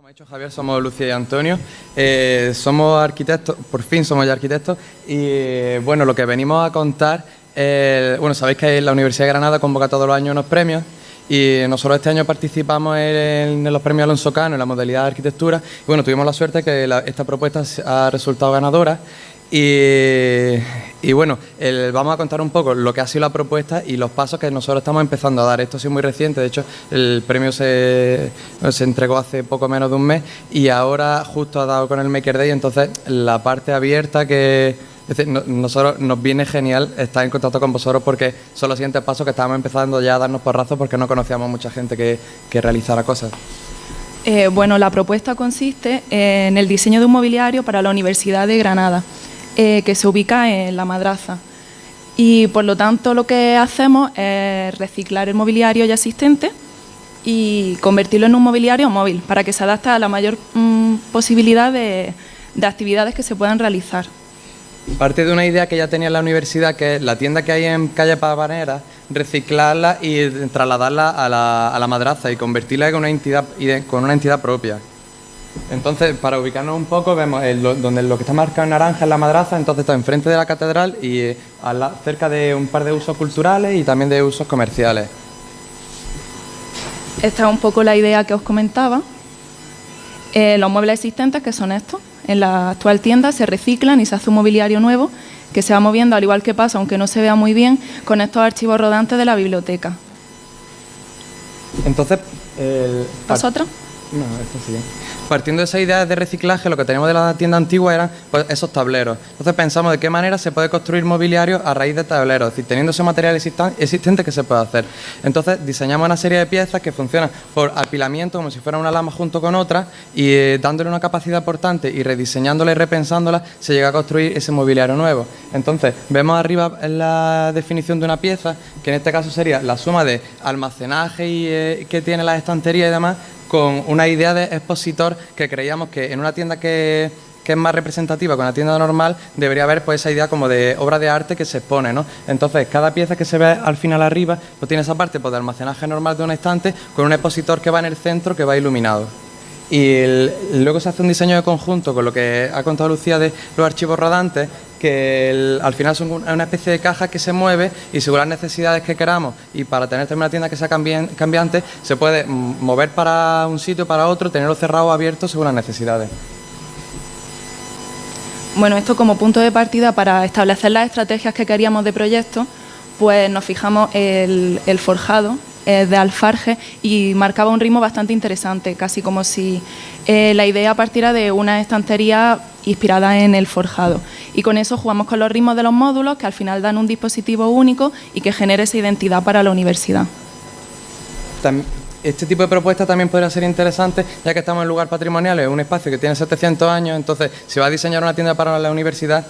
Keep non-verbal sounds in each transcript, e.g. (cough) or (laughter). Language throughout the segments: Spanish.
Como ha dicho Javier, somos Lucía y Antonio, eh, somos arquitectos, por fin somos ya arquitectos. Y bueno, lo que venimos a contar, eh, bueno, sabéis que la Universidad de Granada convoca todos los años unos premios y nosotros este año participamos en, los premios Alonso Cano en la modalidad de arquitectura. Y bueno, tuvimos la suerte que esta propuesta ha resultado ganadora y, bueno, vamos a contar un poco lo que ha sido la propuesta y los pasos que nosotros estamos empezando a dar. Esto ha sido muy reciente, de hecho el premio se, entregó hace poco menos de un mes y ahora justo ha dado con el Maker Day, entonces la parte abierta que... Nosotros nos viene genial estar en contacto con vosotros porque son los siguientes pasos que estábamos empezando ya a darnos porrazos porque no conocíamos mucha gente que, que realizara cosas. Eh, bueno, la propuesta consiste en el diseño de un mobiliario para la Universidad de Granada. Eh, que se ubica en la madraza. Y por lo tanto lo que hacemos es reciclar el mobiliario ya existente y convertirlo en un mobiliario móvil para que se adapte a la mayor mm, posibilidad de, actividades que se puedan realizar. Parte de una idea que ya tenía la universidad, que es la tienda que hay en calle Pavanera, reciclarla y trasladarla a la, a la madraza y convertirla con una entidad, con una entidad propia. Entonces, para ubicarnos un poco, vemos donde lo que está marcado en naranja es la madraza, entonces está enfrente de la catedral y eh, cerca de un par de usos culturales y también de usos comerciales. Esta es un poco la idea que os comentaba. Eh, los muebles existentes, que son estos, en la actual tienda se reciclan y se hace un mobiliario nuevo que se va moviendo, al igual que pasa, aunque no se vea muy bien, con estos archivos rodantes de la biblioteca. Entonces... El... ¿Vosotros? No, esto sí. Partiendo de esa idea de reciclaje, lo que teníamos de la tienda antigua eran pues, esos tableros. Entonces pensamos de qué manera se puede construir mobiliario a raíz de tableros, es decir, teniendo ese material existente que se puede hacer. Entonces diseñamos una serie de piezas que funcionan por apilamiento, como si fuera una lama junto con otra, y eh, dándole una capacidad importante y rediseñándola y repensándola, se llega a construir ese mobiliario nuevo. Entonces, vemos arriba la definición de una pieza, que en este caso sería la suma de almacenaje y, eh, que tiene la estantería y demás, con una idea de expositor que creíamos que en una tienda que, es más representativa con la tienda normal, debería haber pues esa idea como de obra de arte que se expone, ¿no? Entonces, cada pieza que se ve al final arriba, pues tiene esa parte pues, de almacenaje normal de un estante con un expositor que va en el centro que va iluminado. Y luego se hace un diseño de conjunto con lo que ha contado Lucía de los archivos rodantes, que al final son una especie de caja que se mueve y según las necesidades que queramos y para tener también una tienda que sea cambiante, se puede mover para un sitio, para otro, tenerlo cerrado o abierto según las necesidades. Bueno, esto como punto de partida para establecer las estrategias que queríamos de proyecto, pues nos fijamos el, el forjado, eh, de alfarje y marcaba un ritmo bastante interesante, casi como si eh, la idea partiera de una estantería inspirada en el forjado. Y con eso jugamos con los ritmos de los módulos que al final dan un dispositivo único y que genere esa identidad para la universidad. Este tipo de propuesta también podría ser interesante, ya que estamos en lugar patrimonial, es un espacio que tiene 700 años, entonces si va a diseñar una tienda para la universidad,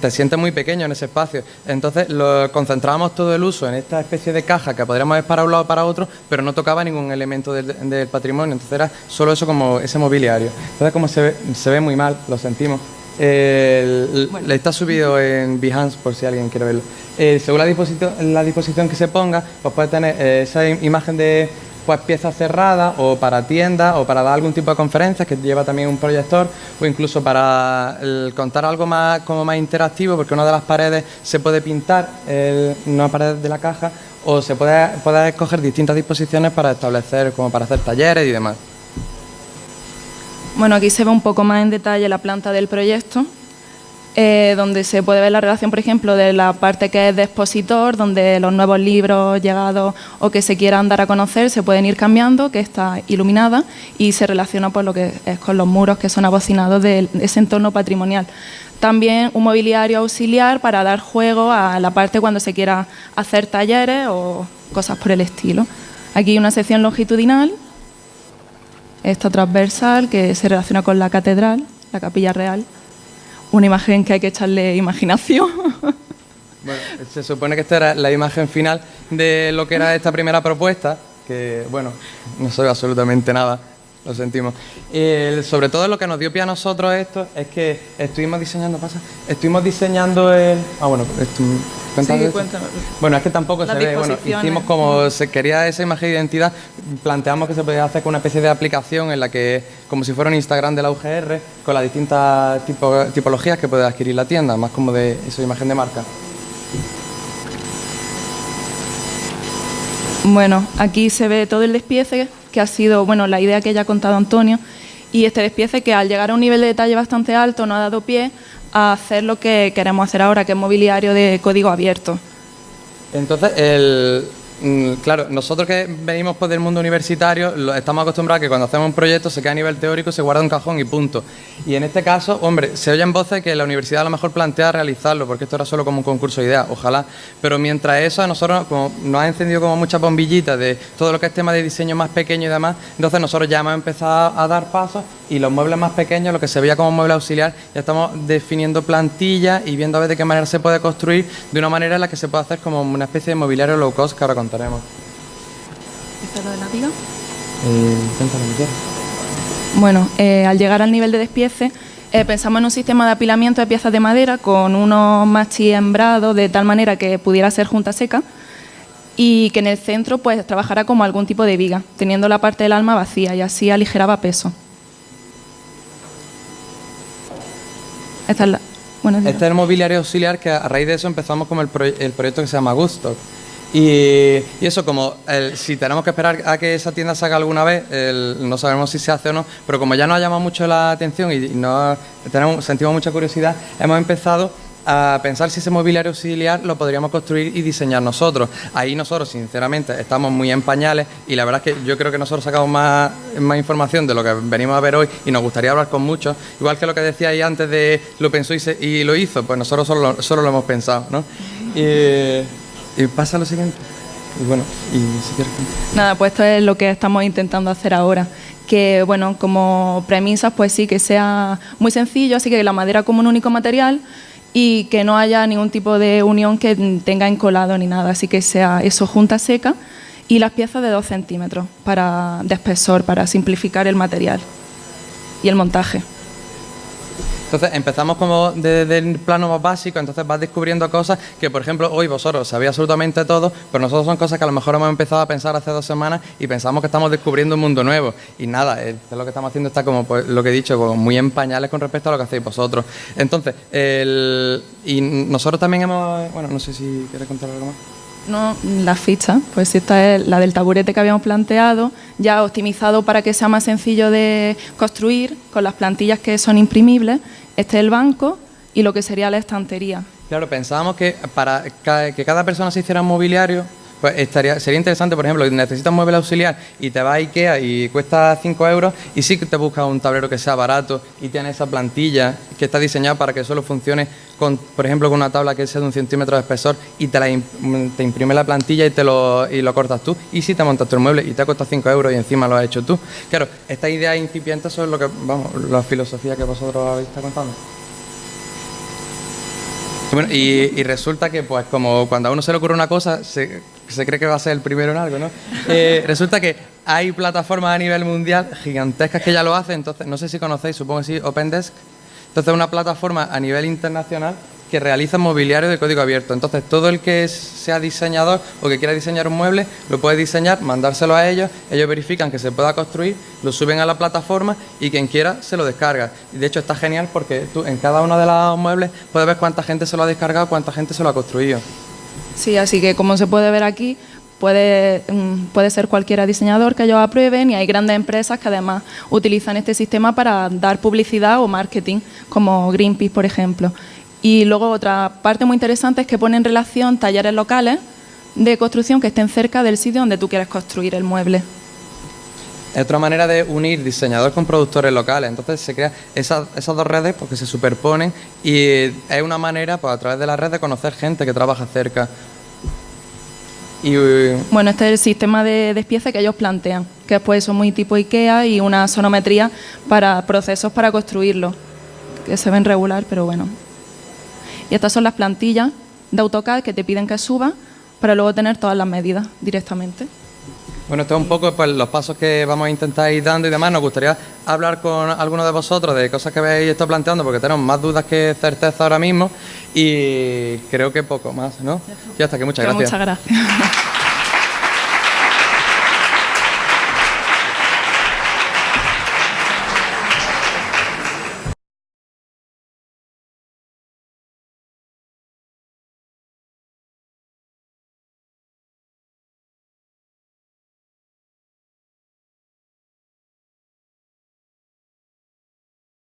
te sientes muy pequeño en ese espacio. Entonces lo concentrábamos todo el uso en esta especie de caja que podríamos ver para un lado o para otro, pero no tocaba ningún elemento del, patrimonio. Entonces era solo eso como ese mobiliario. Entonces como se ve, se ve muy mal, lo sentimos. Le está subido en Behance por si alguien quiere verlo. Eh, según la disposición, la disposición que se ponga, pues puede tener eh, esa imagen de pues piezas cerradas o para tiendas o para dar algún tipo de conferencias que lleva también un proyector o incluso para contar algo más como más interactivo porque una de las paredes se puede pintar una pared de la caja o se puede, puede escoger distintas disposiciones para establecer como para hacer talleres y demás. Bueno, aquí se ve un poco más en detalle la planta del proyecto eh, donde se puede ver la relación, por ejemplo, de la parte que es de expositor, donde los nuevos libros llegados o que se quieran dar a conocer se pueden ir cambiando, que está iluminada y se relaciona por lo que es con los muros que son abocinados de ese entorno patrimonial. También un mobiliario auxiliar para dar juego a la parte cuando se quiera hacer talleres o cosas por el estilo. Aquí una sección longitudinal, esta transversal que se relaciona con la catedral, la capilla real una imagen que hay que echarle imaginación. (laughs) Bueno, se supone que esta era la imagen final de lo que era esta primera propuesta, que, bueno, no soy absolutamente nada, lo sentimos. sobre todo lo que nos dio pie a nosotros esto es que estuvimos diseñando, pasa, estuvimos diseñando el... Ah, bueno, esto, Sí. Bueno, es que tampoco se ve. Bueno, hicimos como se quería esa imagen de identidad, planteamos que se podía hacer con una especie de aplicación en la que, como si fuera un Instagram de la UGR, con las distintas tipologías que puede adquirir la tienda, más como de esa imagen de marca. Bueno, aquí se ve todo el despiece, que ha sido, bueno, la idea que ya ha contado Antonio, y este despiece que al llegar a un nivel de detalle bastante alto no ha dado pie a hacer lo que queremos hacer ahora, que es mobiliario de código abierto. Entonces, el, claro, nosotros que venimos pues, del mundo universitario estamos acostumbrados a que cuando hacemos un proyecto se queda a nivel teórico, se guarda un cajón y punto. Y en este caso, hombre, se oyen voces que la universidad a lo mejor plantea realizarlo, porque esto era solo como un concurso de ideas, ojalá. Pero mientras eso, a nosotros como, nos ha encendido como muchas bombillitas de todo lo que es tema de diseño más pequeño y demás, entonces nosotros ya hemos empezado a dar pasos y los muebles más pequeños, lo que se veía como mueble auxiliar, ya estamos definiendo plantillas y viendo a ver de qué manera se puede construir de una manera en la que se puede hacer como una especie de mobiliario low cost que ahora contaremos. ¿Está lo de la viga? Eh, bueno, eh, al llegar al nivel de despiece, eh, pensamos en un sistema de apilamiento de piezas de madera con unos machis hembrados de tal manera que pudiera ser junta seca y que en el centro pues trabajara como algún tipo de viga, teniendo la parte del alma vacía y así aligeraba peso. Esta es este es el mobiliario auxiliar que a raíz de eso empezamos con el, proyecto que se llama Gusto. Y, eso, como si tenemos que esperar a que esa tienda salga alguna vez, no sabemos si se hace o no, pero como ya nos ha llamado mucho la atención y, no, tenemos, sentimos mucha curiosidad, hemos empezado a pensar si ese mobiliario auxiliar lo podríamos construir y diseñar nosotros. Ahí nosotros, sinceramente, estamos muy en pañales y la verdad es que yo creo que nosotros sacamos más, más información de lo que venimos a ver hoy y nos gustaría hablar con muchos. Igual que lo que decía ahí antes de lo pensó y, lo hizo, pues nosotros solo, solo lo hemos pensado. ¿no? Y, pasa lo siguiente. Y bueno, y si quieres... Nada, pues esto es lo que estamos intentando hacer ahora que bueno, como premisas pues sí que sea muy sencillo, así que la madera como un único material, y que no haya ningún tipo de unión que tenga encolado ni nada, así que sea eso junta seca y las piezas de 2 centímetros para, de espesor para simplificar el material y el montaje. Entonces empezamos como desde el plano más básico, entonces vas descubriendo cosas que, por ejemplo, hoy vosotros sabéis absolutamente todo, pero nosotros son cosas que a lo mejor hemos empezado a pensar hace dos semanas y pensamos que estamos descubriendo un mundo nuevo. Y nada, es lo que estamos haciendo está como pues, lo que he dicho, muy en pañales con respecto a lo que hacéis vosotros. Entonces, y nosotros también hemos, bueno, no sé si quieres contar algo más. No, la ficha, pues esta es la del taburete que habíamos planteado, ya optimizado para que sea más sencillo de construir, con las plantillas que son imprimibles. Este es el banco y lo que sería la estantería. Claro, pensábamos que para que cada persona se hiciera un mobiliario, pues estaría, sería interesante, por ejemplo, necesitas un mueble auxiliar y te vas a Ikea y cuesta 5 euros y sí que te buscas un tablero que sea barato y tiene esa plantilla que está diseñada para que solo funcione, con, por ejemplo, con una tabla que sea de un centímetro de espesor y te, la, te imprime la plantilla y, te lo, y lo cortas tú. Y si te montas tu mueble y te ha costado 5 euros y encima lo has hecho tú. Claro, esta idea incipiente, eso es lo que, vamos, la filosofía que vosotros habéis estado contando. y, resulta que, pues, como cuando a uno se le ocurre una cosa, se, se cree que va a ser el primero en algo, ¿no? Eh, (laughs) resulta que hay plataformas a nivel mundial gigantescas que ya lo hacen, entonces, no sé si conocéis, supongo que sí, OpenDesk. Entonces, una plataforma a nivel internacional que realiza mobiliario de código abierto. Entonces, todo el que sea diseñador o que quiera diseñar un mueble, lo puede diseñar, mandárselo a ellos, ellos verifican que se pueda construir, lo suben a la plataforma y quien quiera se lo descarga. Y de hecho está genial porque tú en cada uno de los muebles puedes ver cuánta gente se lo ha descargado, cuánta gente se lo ha construido. Sí, así que como se puede ver aquí, puede, mm, puede ser cualquiera diseñador que ellos aprueben y hay grandes empresas que además utilizan este sistema para dar publicidad o marketing, como Greenpeace, por ejemplo. Y luego otra parte muy interesante es que pone en relación talleres locales de construcción que estén cerca del sitio donde tú quieres construir el mueble. Es otra manera de unir diseñadores con productores locales. Entonces se crean esas, dos redes porque se superponen y es una manera, pues, a través de la red, de conocer gente que trabaja cerca. Y, bueno, este es el sistema de despiece que ellos plantean, que después son muy tipo IKEA y una sonometría para procesos para construirlo, que se ven regular, pero bueno. Y estas son las plantillas de AutoCAD que te piden que suba para luego tener todas las medidas directamente. Bueno, esto es un poco pues, los pasos que vamos a intentar ir dando y demás. Nos gustaría hablar con alguno de vosotros de cosas que habéis estado planteando, porque tenemos más dudas que certeza ahora mismo y creo que poco más, ¿no? Ya está, que muchas gracias. Muchas gracias.